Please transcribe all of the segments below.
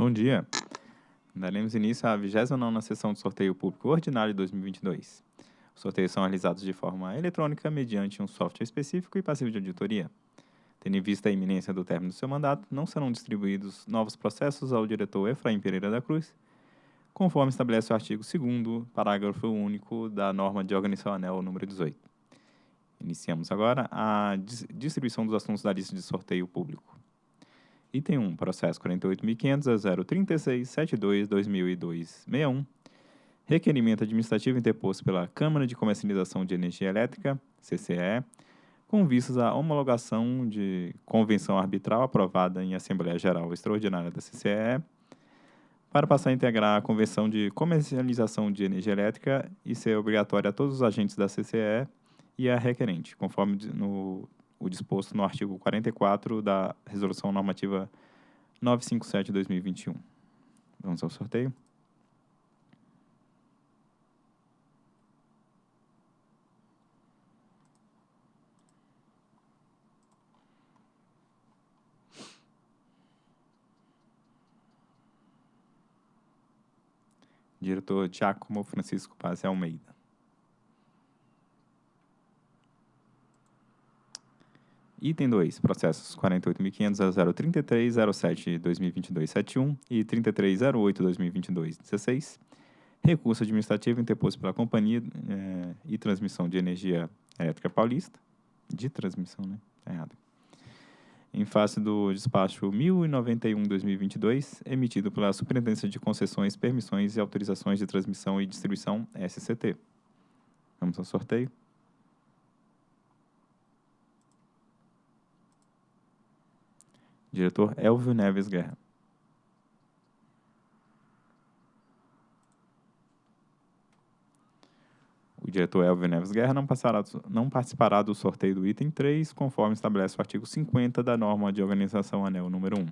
Bom dia. Daremos início à 29ª sessão de sorteio público ordinário de 2022. Os sorteios são realizados de forma eletrônica mediante um software específico e passivo de auditoria. Tendo em vista a iminência do término do seu mandato, não serão distribuídos novos processos ao diretor Efraim Pereira da Cruz, conforme estabelece o artigo 2 parágrafo único da norma de organização anel número 18. Iniciamos agora a distribuição dos assuntos da lista de sorteio público. Item 1, processo 48.500.036.72.2002.61, requerimento administrativo interposto pela Câmara de Comercialização de Energia Elétrica, CCE, com vistas à homologação de convenção arbitral aprovada em Assembleia Geral Extraordinária da CCE, para passar a integrar a Convenção de Comercialização de Energia Elétrica e ser obrigatória a todos os agentes da CCE e a requerente, conforme no o disposto no artigo 44 da Resolução Normativa 957-2021. Vamos ao sorteio. Diretor Giacomo Francisco Paz Almeida. Item 2, processos 48.500.033.07.2022.71 e 33.08.2022.16. Recurso administrativo interposto pela Companhia eh, e Transmissão de Energia Elétrica Paulista. De transmissão, né? Tá errado. Em face do despacho 1091-2022, emitido pela Superintendência de Concessões, Permissões e Autorizações de Transmissão e Distribuição, SCT. Vamos ao sorteio. Diretor Elvio Neves Guerra. O diretor Elvio Neves Guerra não, passará, não participará do sorteio do item 3, conforme estabelece o artigo 50 da norma de organização anel número 1.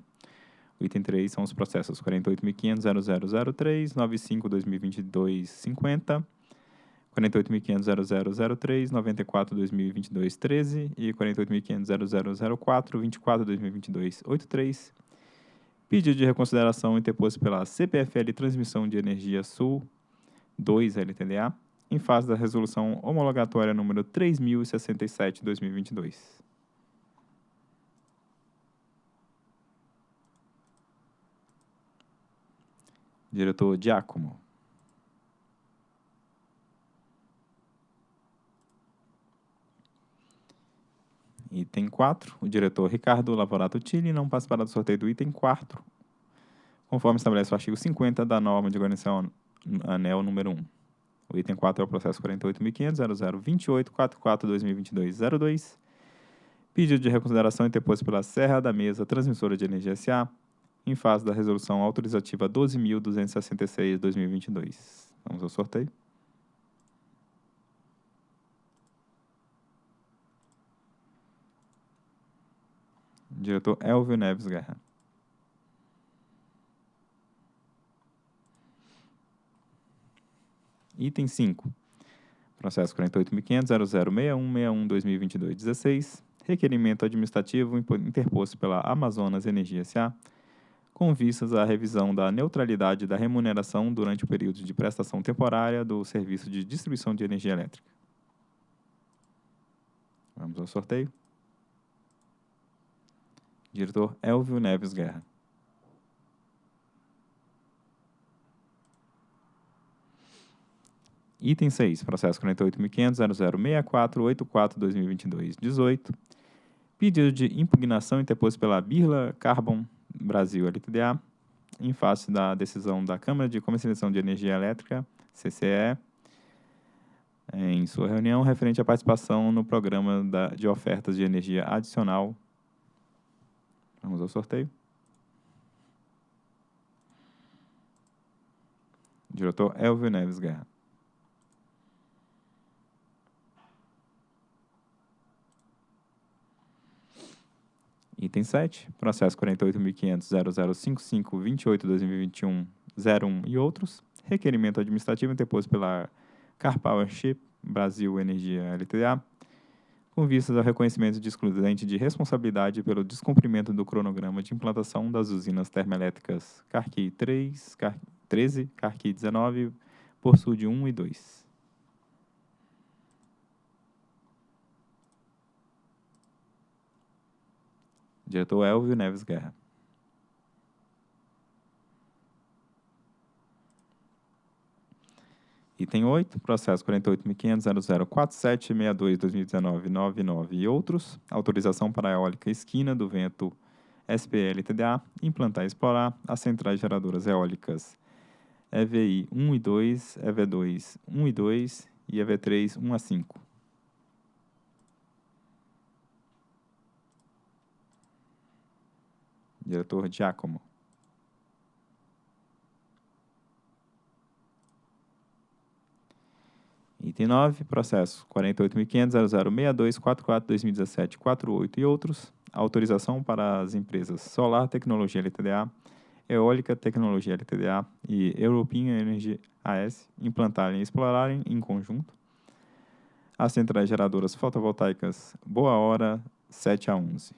O item 3 são os processos 48.500.0003, 95.2022.50, 48.500.0003, 94.2022.13 e 48.500.0004, 24.2022.83. Pedido de reconsideração interposto pela CPFL Transmissão de Energia Sul 2 LTDA, em fase da resolução homologatória número 3067-2022. Diretor Giacomo. Item 4, o diretor Ricardo Lavorato Tille não participará do sorteio do item 4, conforme estabelece o artigo 50 da norma de organização anel número 1. O item 4 é o processo 48.500.0028.44.2022.02, pedido de reconsideração interposto pela Serra da Mesa Transmissora de Energia S.A., em fase da resolução autorizativa 12.266-2022. Vamos ao sorteio. Diretor Elvio Neves Guerra. Item 5. Processo 48.500.0061.61.2022.16. Requerimento administrativo interposto pela Amazonas Energia S.A., com vistas à revisão da neutralidade da remuneração durante o período de prestação temporária do serviço de distribuição de energia elétrica. Vamos ao sorteio. Diretor Elvio Neves Guerra. Item 6, processo 48.500.0064.84.2022.18. Pedido de impugnação interposto pela Birla Carbon Brasil LTDA, em face da decisão da Câmara de Comercialização de Energia Elétrica, CCE, em sua reunião referente à participação no programa da, de ofertas de energia adicional Vamos ao sorteio. Diretor Elvio Neves Guerra. Item 7, processo 48.500.0055.28.2021.01 e outros. Requerimento administrativo interposto pela Car Power Ship Brasil Energia LTDA, com vistas ao reconhecimento de excludente de responsabilidade pelo descumprimento do cronograma de implantação das usinas termoelétricas Carqui 3, Car 13, Carqui 19, por Sud 1 e 2. Diretor Elvio Neves Guerra. Item 8, processo 48.500.0047.62.2019.99 e outros. Autorização para a eólica esquina do vento SPL-TDA implantar e explorar as centrais geradoras eólicas EVI 1 e 2, EV2 1 e 2 e EV3 1 a 5. Diretor Giacomo. Item 9, processo 48.500.0062.44.2017.48 e outros. Autorização para as empresas Solar Tecnologia LTDA, Eólica Tecnologia LTDA e European Energy AS implantarem e explorarem em conjunto as centrais geradoras fotovoltaicas Boa Hora 7 a 11.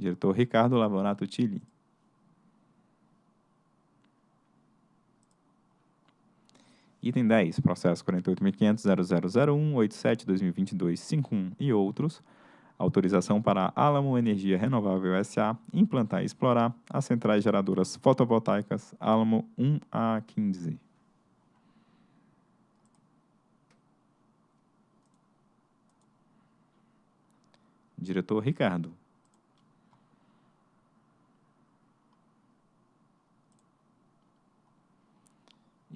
Diretor Ricardo Lavorato Tilli. Item 10, processo 48.500.0001.87.2022.51 e outros. Autorização para Alamo Energia Renovável S.A. implantar e explorar as centrais geradoras fotovoltaicas Alamo 1 a 15. Diretor Ricardo.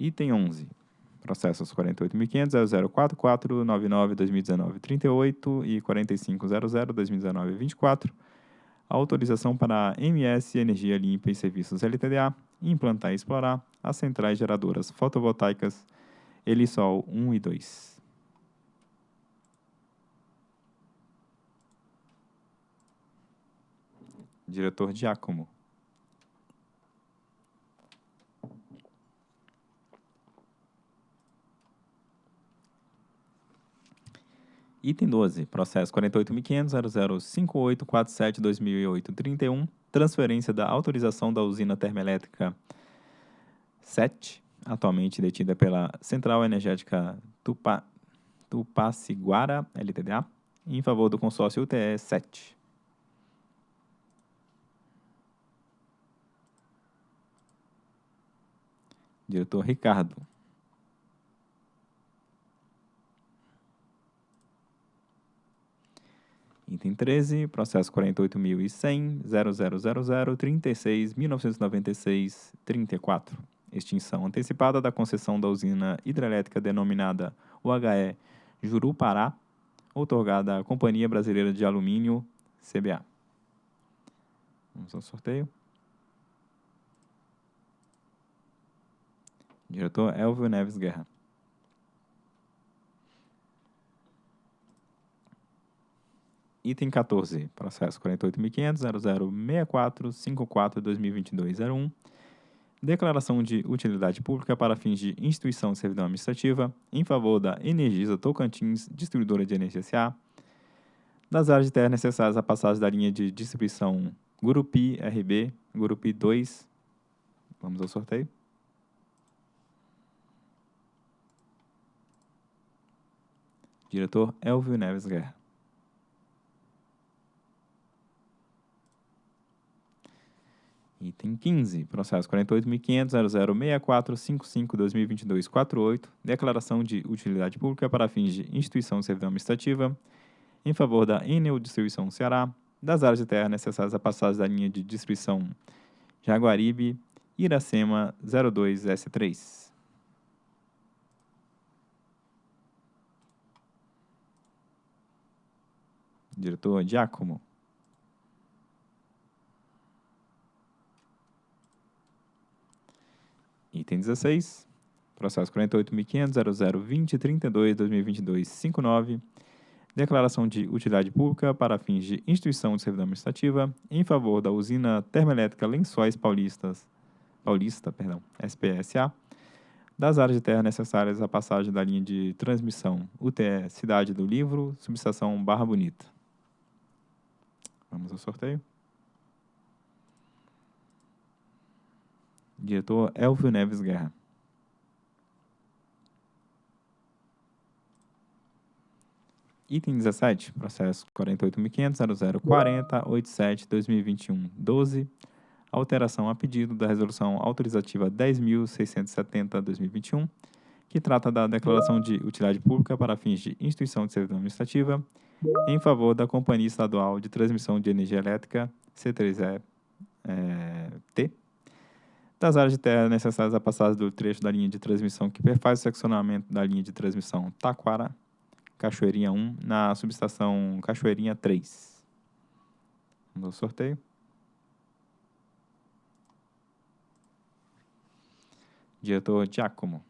Item 11. Processos 48.500.0044.99.2019.38 e 45.00.2019.24. Autorização para a MS Energia Limpa e Serviços LTDA implantar e explorar as centrais geradoras fotovoltaicas Elisol 1 e 2. Diretor Giacomo. Item 12, processo 48.500.005847.2008.31, transferência da autorização da usina termoelétrica 7, atualmente detida pela Central Energética Tupa, Tupaciguara, LTDA, em favor do consórcio UTE 7. Diretor Ricardo. Item 13, processo 48.100.0000.36.1996.34. Extinção antecipada da concessão da usina hidrelétrica denominada UHE Jurupará, outorgada à Companhia Brasileira de Alumínio, CBA. Vamos ao sorteio. Diretor Elvio Neves Guerra. Item 14, processo 48.500.0064.54.2022.01. Declaração de utilidade pública para fins de instituição de servidão administrativa em favor da Energisa Tocantins, distribuidora de energia SA, das áreas de terra necessárias à passagem da linha de distribuição Gurupi RB, Gurupi 2. Vamos ao sorteio. Diretor Elvio Neves Guerra. Item 15, processo 48.500.006455.2022.48, declaração de utilidade pública para fins de instituição de servidão administrativa em favor da Enel Distribuição Ceará, das áreas de terra necessárias à passagem da linha de distribuição Jaguaribe, Iracema 02S3. Diretor Giacomo. Item 16, processo 48.500.0020.32.2022.59, declaração de utilidade pública para fins de instituição de servidão administrativa em favor da usina termoelétrica Lençóis Paulistas Paulista, perdão, SPSA, das áreas de terra necessárias à passagem da linha de transmissão UTE Cidade do Livro, subestação Barra Bonita. Vamos ao sorteio. Diretor Elvio Neves Guerra. Item 17, processo 48.500.0040.87.2021.12, alteração a pedido da resolução autorizativa 10.670.2021, que trata da declaração de utilidade pública para fins de instituição de servidão administrativa em favor da Companhia Estadual de Transmissão de Energia Elétrica, C3E-T, das áreas de terra necessárias à passagem do trecho da linha de transmissão que perfaz o seccionamento da linha de transmissão Taquara, Cachoeirinha 1, na subestação Cachoeirinha 3. Vamos ao sorteio. Diretor Giacomo.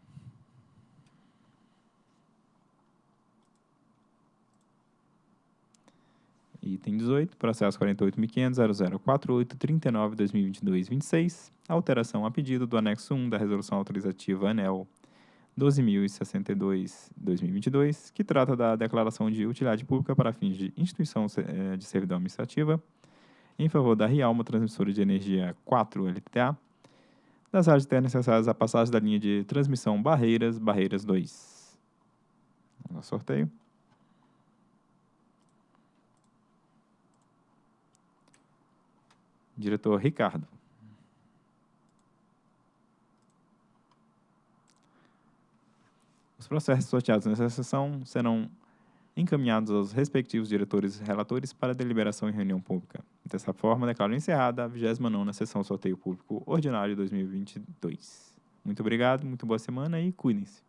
Item 18, processo 48.500.0048.39.2022.26, alteração a pedido do anexo 1 da resolução autorizativa ANEL 12.062-2022, que trata da declaração de utilidade pública para fins de instituição eh, de servidão administrativa em favor da Rialma Transmissora de Energia 4 LTA, das áreas terras necessárias à passagem da linha de transmissão Barreiras, Barreiras 2. Vamos ao sorteio. Diretor Ricardo. Os processos sorteados nessa sessão serão encaminhados aos respectivos diretores e relatores para deliberação em reunião pública. Dessa forma, declaro encerrada a 29ª Sessão Sorteio Público Ordinário 2022. Muito obrigado, muito boa semana e cuidem-se.